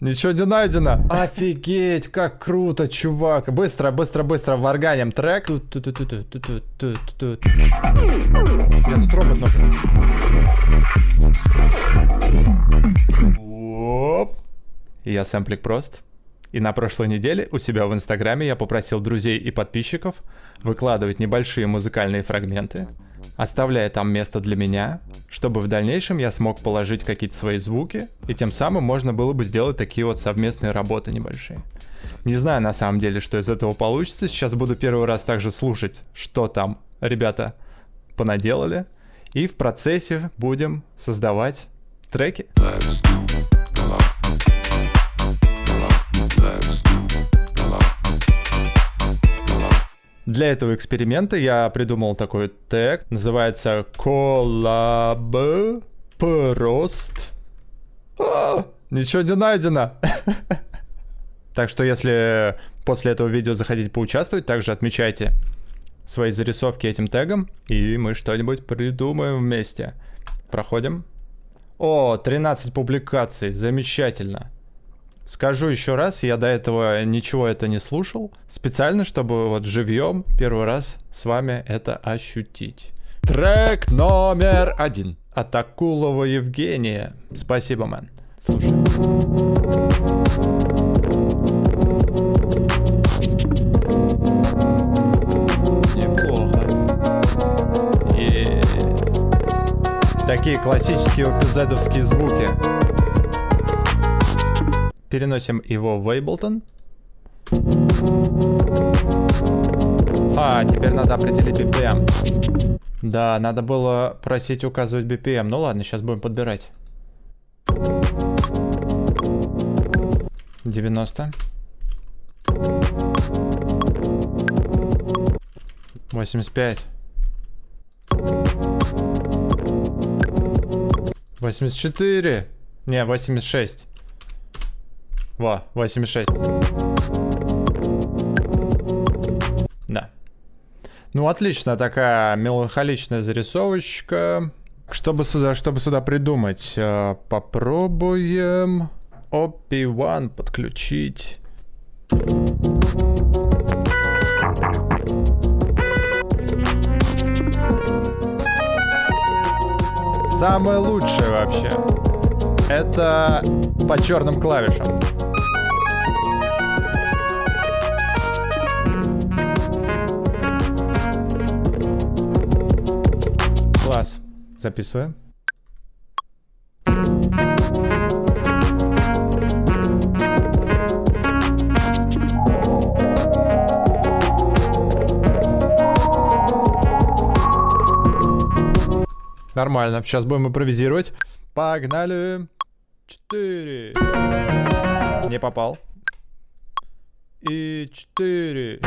Ничего не найдено. Офигеть, как круто, чувак. Быстро, быстро, быстро варганим трек. Тут, тут, тут, тут, тут, тут, тут, тут. Я тут робот нахуй. Оп. Я сэмплик прост. И на прошлой неделе у себя в Инстаграме я попросил друзей и подписчиков выкладывать небольшие музыкальные фрагменты, оставляя там место для меня, чтобы в дальнейшем я смог положить какие-то свои звуки, и тем самым можно было бы сделать такие вот совместные работы небольшие. Не знаю на самом деле, что из этого получится. Сейчас буду первый раз также слушать, что там ребята понаделали. И в процессе будем создавать треки. Для этого эксперимента я придумал такой тег, называется Collab Прост. А, ничего не найдено. Так что если после этого видео захотите поучаствовать, также отмечайте свои зарисовки этим тегом, и мы что-нибудь придумаем вместе. Проходим. О, 13 публикаций, замечательно. Скажу еще раз, я до этого ничего это не слушал, специально, чтобы вот живьем первый раз с вами это ощутить. Трек номер один от Акулова Евгения. Спасибо, мэн. Слушай. Такие классические упизедовские звуки переносим его в Ableton. А, теперь надо определить BPM. Да, надо было просить указывать BPM. Ну ладно, сейчас будем подбирать. 90. 85. 84. Не, 86. Во, 86. Да. Ну, отлично, такая меланхоличная зарисовочка. Чтобы сюда, чтобы сюда придумать, э, попробуем OP1 подключить. Самое лучшее вообще. Это по черным клавишам. Записываем. Нормально. Сейчас будем импровизировать. Погнали. Четыре. Не попал. И четыре.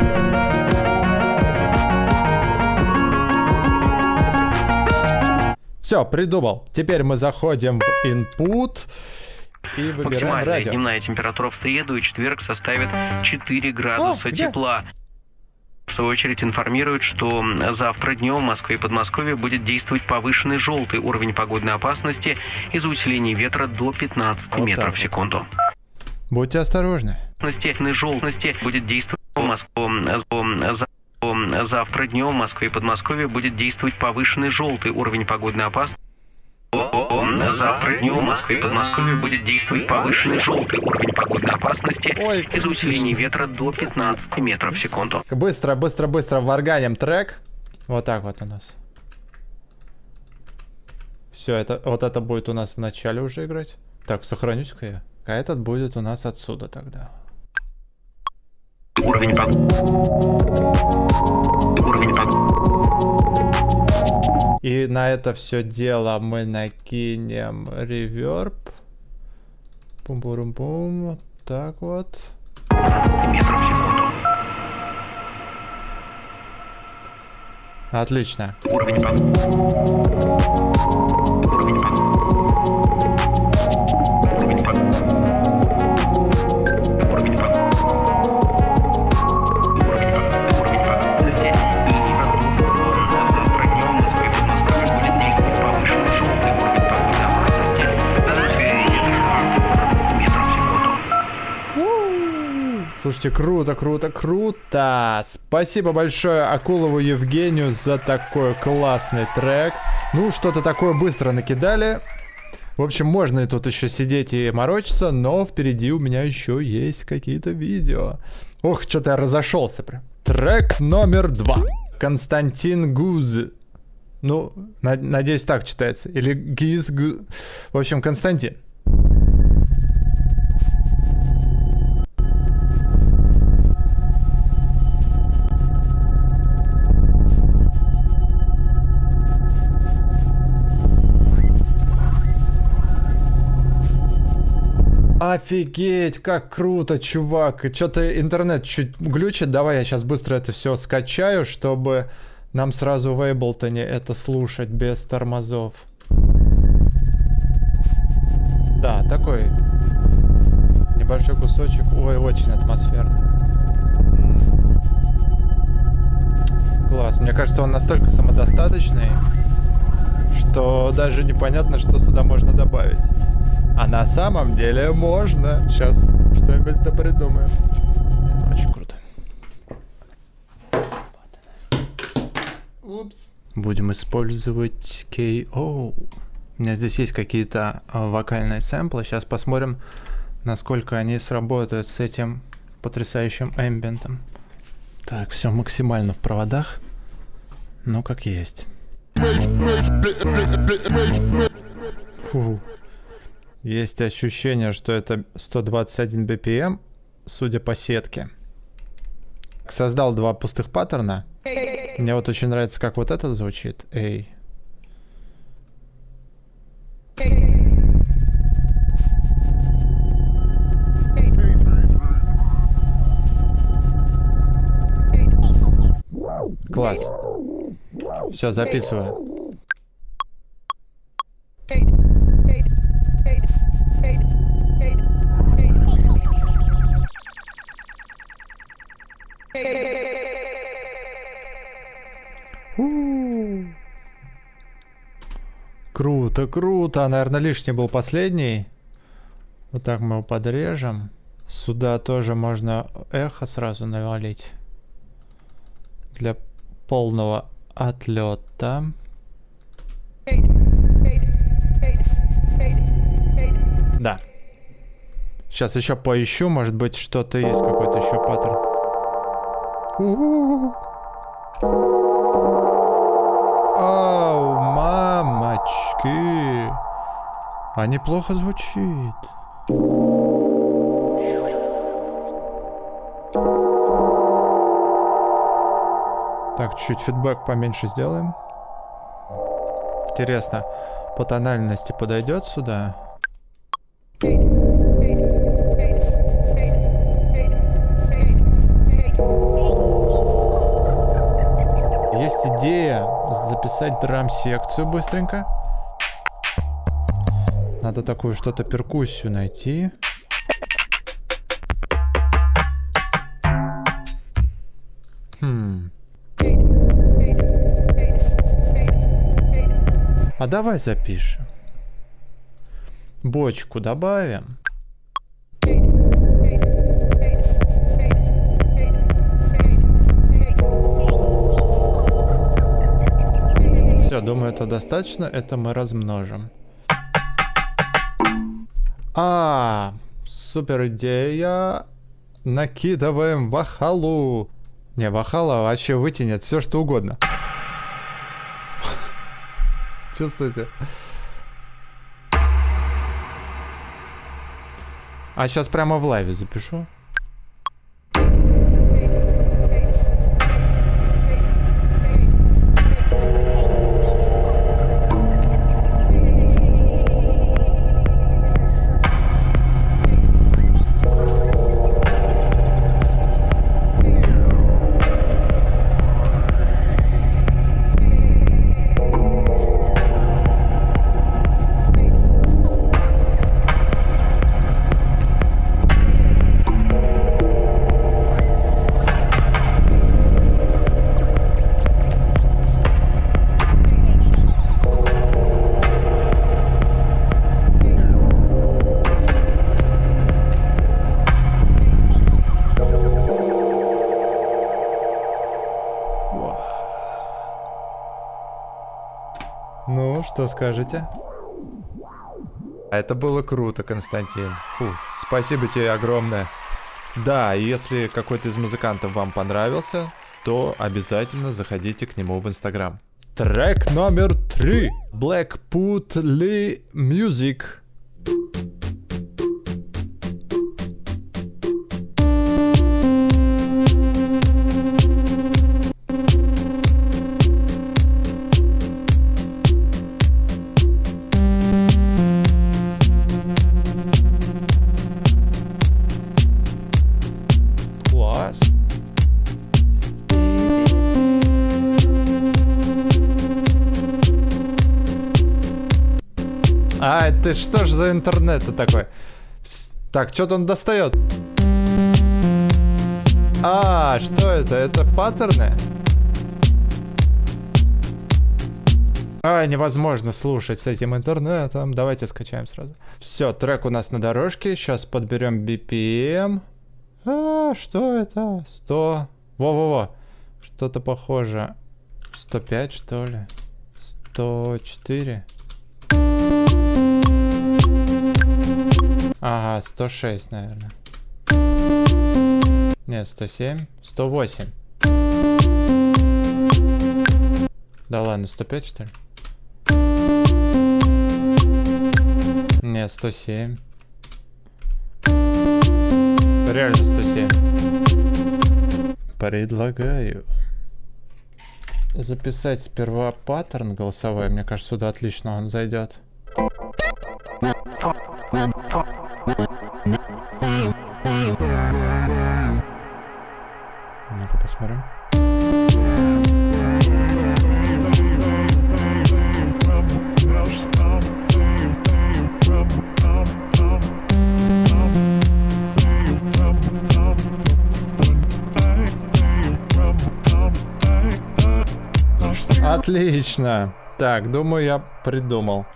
Все, придумал. Теперь мы заходим в input и выбираем Максимальная радио. дневная температура в среду и четверг составит 4 градуса О, тепла. В свою очередь информируют, что завтра днем в Москве и Подмосковье будет действовать повышенный желтый уровень погодной опасности из-за усиления ветра до 15 вот метров в секунду. Будьте осторожны. Желтности будет действовать в Москве. Завтра днем в Москве и Подмосковье будет действовать повышенный желтый уровень погодной опасности. Завтра днем в Москве и Подмосковье будет действовать повышенный желтый уровень погодной опасности из-за усиления ветра до 15 метров в секунду. Быстро, быстро, быстро варганим трек. Вот так вот у нас. Все, это вот это будет у нас в начале уже играть. Так, сохранюсь-ка я. А этот будет у нас отсюда тогда. Уровень погоды. Уровень погоды. И на это все дело мы накинем реверб. Вот так вот. Метров в секунду. Отлично. Уровень погоды. Уровень погоды. Слушайте, круто, круто, круто. Спасибо большое Акулову Евгению за такой классный трек. Ну, что-то такое быстро накидали. В общем, можно и тут еще сидеть и морочиться, но впереди у меня еще есть какие-то видео. Ох, что-то я разошелся прям. Трек номер два. Константин Гуз. Ну, на надеюсь, так читается. Или Гиз. В общем, Константин. Офигеть, как круто, чувак. Что-то интернет чуть глючит. Давай я сейчас быстро это все скачаю, чтобы нам сразу в Эйблтоне это слушать без тормозов. Да, такой небольшой кусочек. Ой, очень атмосферный. Класс. Мне кажется, он настолько самодостаточный, что даже непонятно, что сюда можно добавить. А на самом деле можно. Сейчас что-нибудь то придумаем. Очень круто. Упс. Будем использовать KO. У меня здесь есть какие-то а, вокальные сэмплы. Сейчас посмотрим, насколько они сработают с этим потрясающим эмбиентом. Так, все максимально в проводах. Ну, как есть. Фу. Есть ощущение, что это 121 BPM, судя по сетке. Создал два пустых паттерна. Мне вот очень нравится, как вот это звучит. Эй. Класс. Все, записываю. Круто, круто. Наверное, лишний был последний. Вот так мы его подрежем. Сюда тоже можно эхо сразу навалить. Для полного отлета. Да. Сейчас еще поищу, может быть что-то есть, какой-то еще паттерн. Ау, мамочки. А неплохо звучит. Так, чуть фидбэк поменьше сделаем. Интересно, по тональности подойдет сюда? Есть записать драм-секцию быстренько. Надо такую что-то перкуссию найти. Хм. А давай запишем. Бочку добавим. Думаю, это достаточно. Это мы размножим. А, супер идея. Накидываем вахалу. Не, вахала вообще вытянет все, что угодно. Чувствуете? А сейчас прямо в лайве запишу. Что скажете? Это было круто, Константин. Фу, спасибо тебе огромное. Да, если какой-то из музыкантов вам понравился, то обязательно заходите к нему в Инстаграм. Трек номер три. Blackput Lee Music. Это что ж за интернет такой? Так, что-то он достает. А, что это? Это паттерны? А, невозможно слушать с этим интернетом. Давайте скачаем сразу. Все, трек у нас на дорожке. Сейчас подберем BPM. А, что это? 100. Во-во-во. Что-то похоже. 105, что ли? 104. Ага, 106, наверное. Нет, 107. 108. Да ладно, 105, что ли? Нет, 107. Реально 107. Предлагаю записать сперва паттерн голосовой. Мне кажется, сюда отлично он зайдет. Ну-ка посмотрим. Отлично. Так, думаю, я придумал.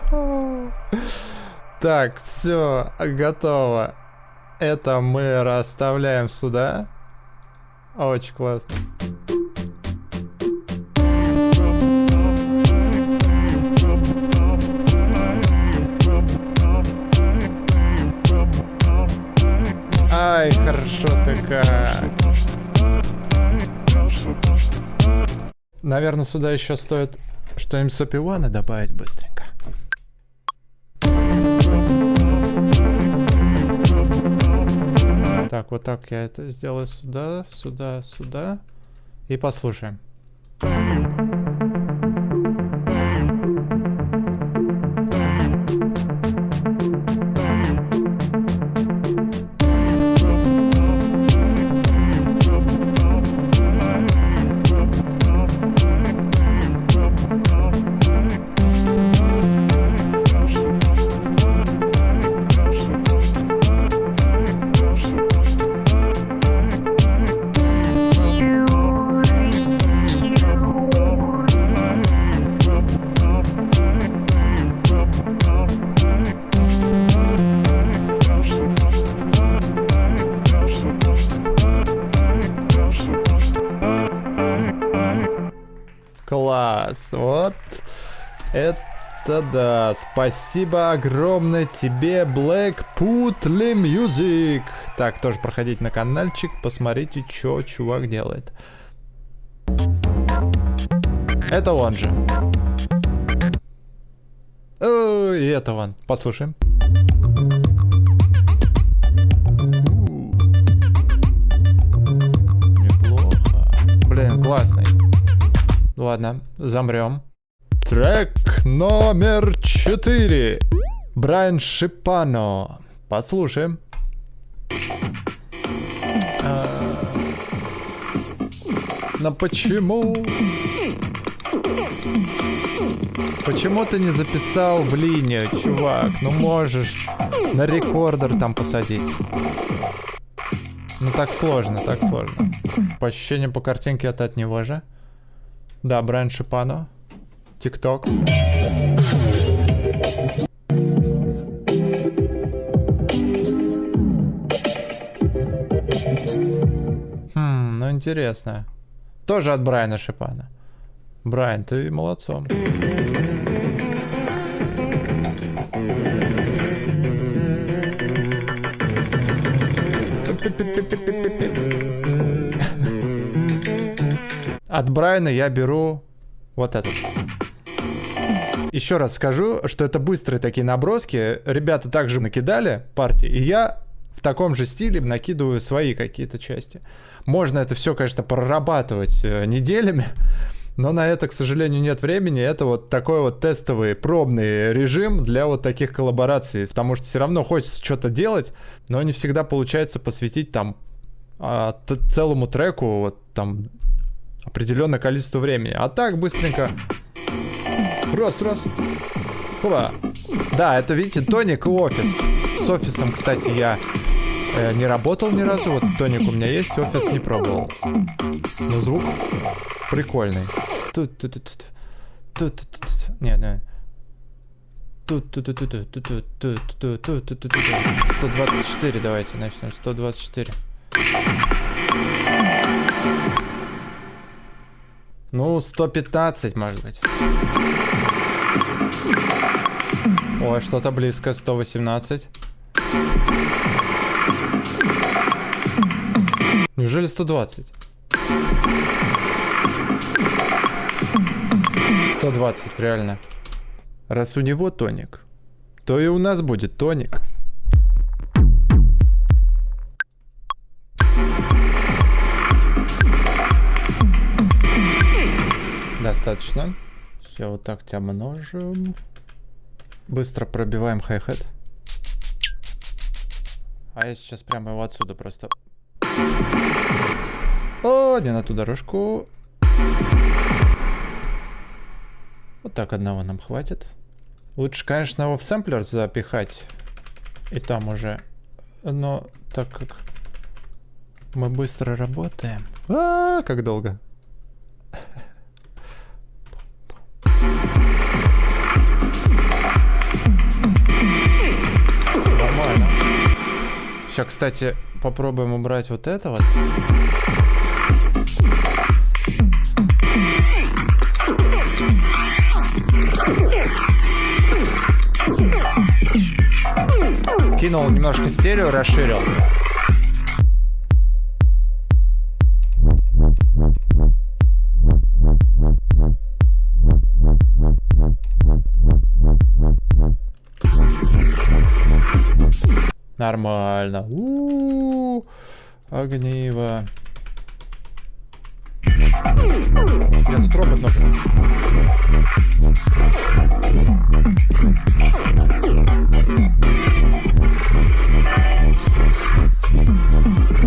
Так, все, готово. Это мы расставляем сюда. Очень классно. Ай, хорошо ты как. Наверное, сюда еще стоит что-нибудь с опивана добавить быстренько. Так, вот так я это сделаю сюда, сюда, сюда. И послушаем. Это да. Спасибо огромное тебе, Blackput Lee Music. Так, тоже проходите на каналчик, посмотрите, что чувак делает. Это он же. О, и это он. Послушаем. Неплохо. Блин, классный. Ладно, замрем. Трек номер 4. Брайан Шипано. Послушаем. А, Но почему? Почему ты не записал в линию, чувак? Ну можешь на рекордер там посадить. Ну так сложно, так сложно. По ощущениям по картинке это от него же. Да, Брайан Шипано. ТикТок. Хм, ну интересно. Тоже от Брайана Шипана. Брайан, ты молодцом. От Брайана я беру вот этот. Еще раз скажу, что это быстрые такие наброски. Ребята также накидали партии, и я в таком же стиле накидываю свои какие-то части. Можно это все, конечно, прорабатывать э, неделями, но на это, к сожалению, нет времени. Это вот такой вот тестовый, пробный режим для вот таких коллабораций. Потому что все равно хочется что-то делать, но не всегда получается посвятить там а, целому треку вот там определенное количество времени. А так быстренько. Раз, раз. Опа. Да, это, видите, тоник и офис. С офисом, кстати, я э, не работал ни разу. Вот тоник у меня есть, офис не пробовал. Но звук прикольный. Тут, тут, тут, тут. Тут, тут, тут. Не, не. Тут, тут, тут, тут, тут, тут, тут, тут, тут, тут, тут, 124 давайте начнем. 124. Ну, 115, может быть. Ой, что-то близко. 118. Неужели 120? 120, реально. Раз у него тоник, то и у нас будет тоник. Достаточно. Все, вот так тебя множим. Быстро пробиваем хай-хет. А я сейчас прямо его отсюда просто... О, не на ту дорожку. Вот так одного нам хватит. Лучше, конечно, его в сэмплер запихать. И там уже. Но так как мы быстро работаем. А, -а, -а как долго. Сейчас, кстати, попробуем убрать вот это вот. Кинул немножко стерео, расширил. Нормально. У -у -у, огниво. Я тут робот, но...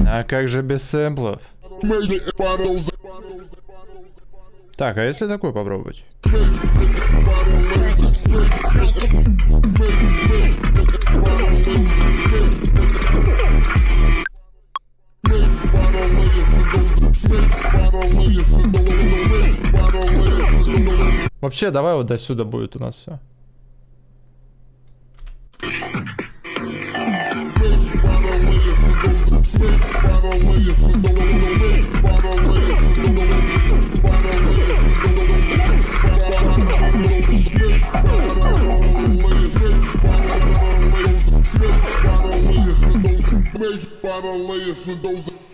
А как же без сэмплов? Так, а если такой попробовать? Вообще, давай вот до сюда будет у нас все.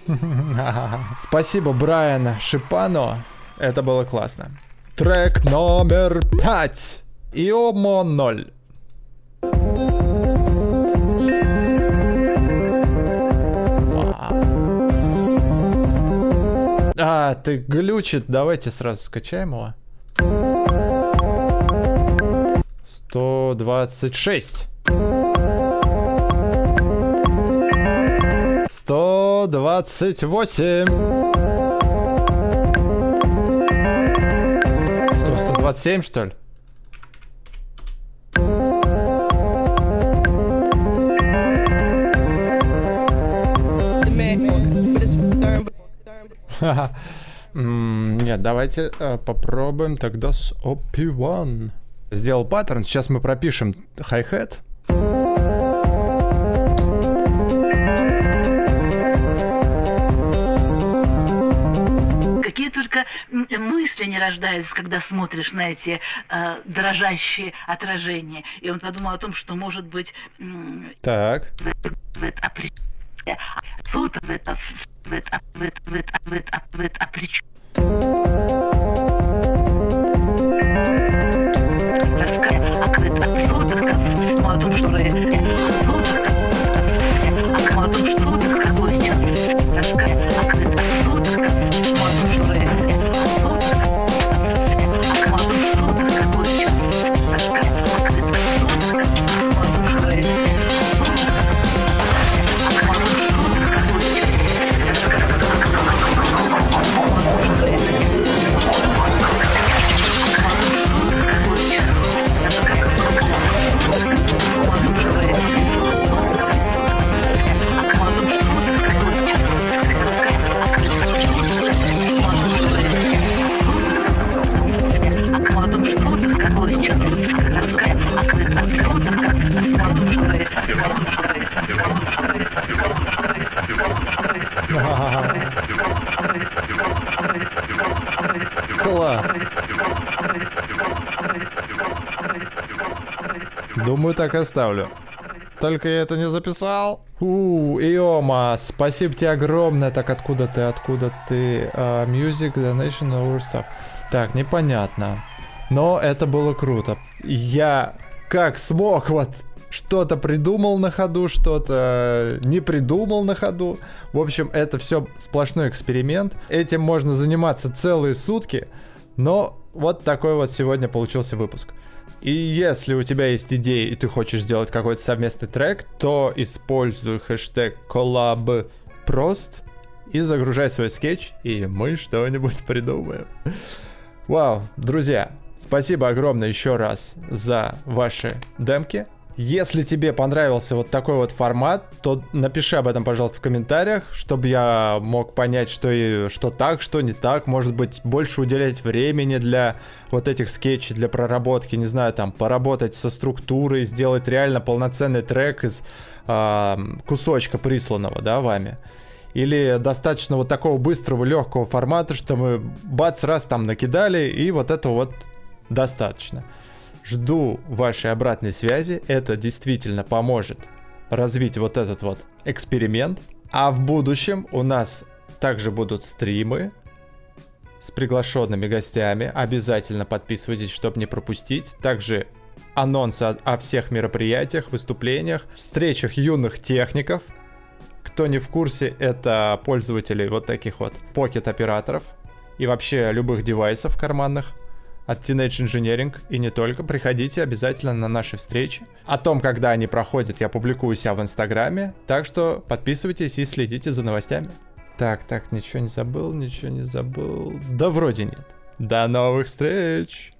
Спасибо, Брайан Шипано. Это было классно. Трек номер пять. Иомо 0. А, ты глючит. Давайте сразу скачаем его. 126. 128. Что, 127, что ли? Нет, давайте э, попробуем тогда с OP1. Сделал паттерн, сейчас мы пропишем хай-хэт. Мысли не рождаются, когда смотришь на эти э, дрожащие отражения. И он подумал о том, что может быть так. в, в, это, суд в это, в это, в это, в это, в это, в это, опричу. Рассказать Думаю, так оставлю. Только я это не записал. У, Иома, спасибо тебе огромное. Так, откуда ты, откуда ты? Uh, music, donation, over stuff. Так, непонятно. Но это было круто. Я как смог вот что-то придумал на ходу, что-то не придумал на ходу. В общем, это все сплошной эксперимент. Этим можно заниматься целые сутки, но вот такой вот сегодня получился выпуск. И если у тебя есть идеи, и ты хочешь сделать какой-то совместный трек, то используй хэштег коллабпрост и загружай свой скетч, и мы что-нибудь придумаем. Вау, друзья, спасибо огромное еще раз за ваши демки. Если тебе понравился вот такой вот формат, то напиши об этом, пожалуйста, в комментариях, чтобы я мог понять, что, и, что так, что не так. Может быть, больше уделять времени для вот этих скетчей, для проработки, не знаю, там, поработать со структурой, сделать реально полноценный трек из э, кусочка присланного, да, вами. Или достаточно вот такого быстрого, легкого формата, что мы бац, раз там накидали, и вот это вот достаточно. Жду вашей обратной связи. Это действительно поможет развить вот этот вот эксперимент. А в будущем у нас также будут стримы с приглашенными гостями. Обязательно подписывайтесь, чтобы не пропустить. Также анонсы о, всех мероприятиях, выступлениях, встречах юных техников. Кто не в курсе, это пользователи вот таких вот покет операторов и вообще любых девайсов карманных от Teenage Engineering и не только. Приходите обязательно на наши встречи. О том, когда они проходят, я публикую себя в Инстаграме. Так что подписывайтесь и следите за новостями. Так, так, ничего не забыл, ничего не забыл. Да вроде нет. До новых встреч!